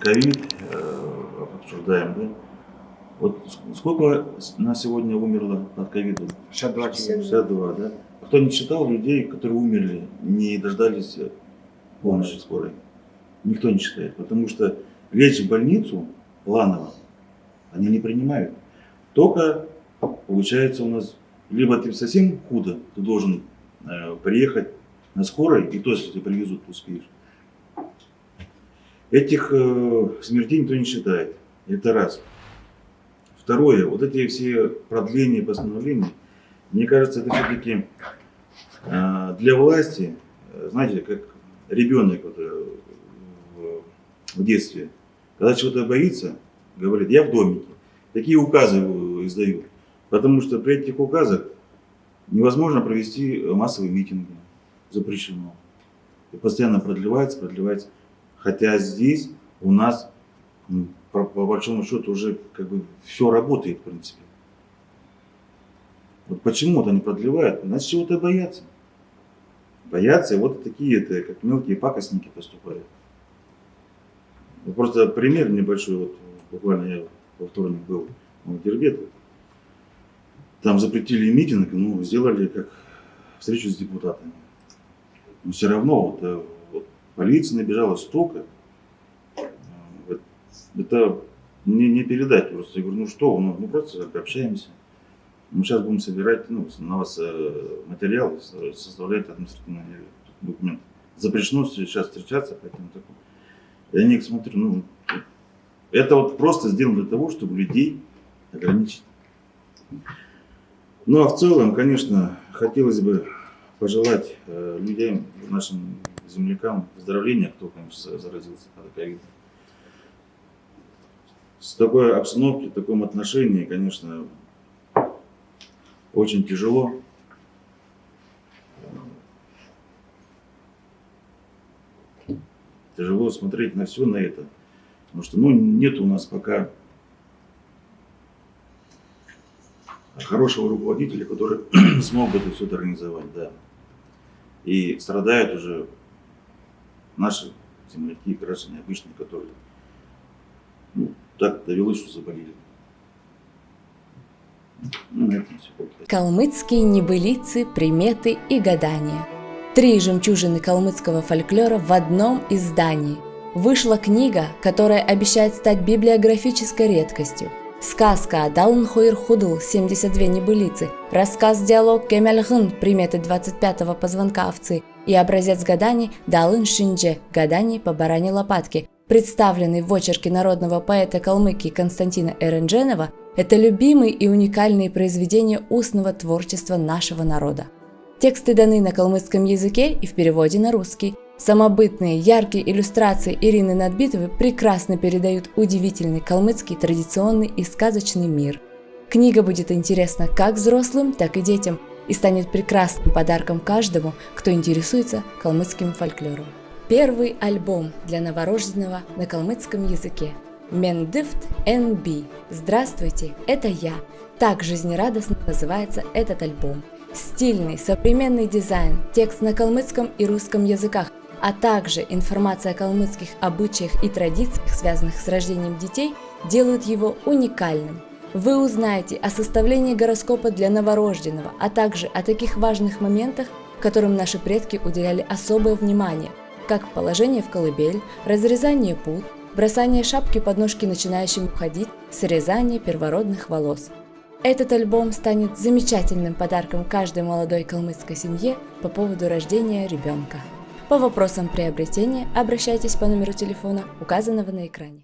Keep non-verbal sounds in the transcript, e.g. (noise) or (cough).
ковид э, обсуждаем, да? Вот сколько на сегодня умерло от ковида? 62 человека. 62, да? А кто не считал людей, которые умерли, не дождались помощи скорой? Никто не считает, потому что лечь в больницу планово они не принимают. Только получается у нас, либо ты совсем худо, ты должен э, приехать на скорой, и то, если тебя привезут, успеешь. Этих э, смертей никто не считает. Это раз. Второе, вот эти все продления постановлений, мне кажется, это все-таки э, для власти, э, знаете, как ребенок вот, э, в, в детстве, когда чего-то боится, говорит, я в домике. Такие указы издают. Потому что при этих указах невозможно провести массовые митинги. Запрещено. И постоянно продлевается, продлевается. Хотя здесь у нас, по, по большому счету, уже как бы все работает, в принципе. Вот почему-то они продлевают, значит, чего-то боятся. Боятся, и вот такие это, как мелкие пакостники поступают. Вот просто пример небольшой, вот буквально я во вторник был в Дербет, там запретили митинг, ну, сделали как встречу с депутатами. Но все равно вот, полиция набежала столько, это не, не передать просто. Я говорю, ну что, ну, мы просто общаемся. Мы сейчас будем собирать ну, на вас э, материалы, составлять административный документ. Запрещено сейчас встречаться, поэтому такое. Я них смотрю, ну, это вот просто сделано для того, чтобы людей ограничить. Ну а в целом, конечно, хотелось бы пожелать э, людям, нашим землякам выздоровления, кто, конечно, заразился от ковида. С такой обстановки, в таком отношении, конечно, очень тяжело. Тяжело смотреть на все на это. Потому что ну, нет у нас пока хорошего руководителя, который (clears throat) смог бы это все организовать, да. И страдают уже наши земляки, граждане обычные, которые ну, так довелось, что заболели. Ну. Калмыцкие небылицы, приметы и гадания. Три жемчужины калмыцкого фольклора в одном издании – Вышла книга, которая обещает стать библиографической редкостью. Сказка Далн Хойр Худл 72 небылицы, рассказ-диалог Кемельгын приметы 25-го позвонка овцы и образец гаданий Далын Шиндже гаданий по баране лопатки, представленный в очерке народного поэта Калмыкии Константина Эрендженова, это любимые и уникальные произведения устного творчества нашего народа. Тексты даны на калмыцком языке и в переводе на русский – Самобытные, яркие иллюстрации Ирины Надбитовой прекрасно передают удивительный калмыцкий традиционный и сказочный мир. Книга будет интересна как взрослым, так и детям и станет прекрасным подарком каждому, кто интересуется калмыцким фольклором. Первый альбом для новорожденного на калмыцком языке. Мендифт НБ. Здравствуйте, это я. Так жизнерадостно называется этот альбом. Стильный, современный дизайн, текст на калмыцком и русском языках, а также информация о калмыцких обычаях и традициях, связанных с рождением детей, делают его уникальным. Вы узнаете о составлении гороскопа для новорожденного, а также о таких важных моментах, которым наши предки уделяли особое внимание, как положение в колыбель, разрезание пут, бросание шапки под ножки начинающим уходить, срезание первородных волос. Этот альбом станет замечательным подарком каждой молодой калмыцкой семье по поводу рождения ребенка. По вопросам приобретения обращайтесь по номеру телефона, указанного на экране.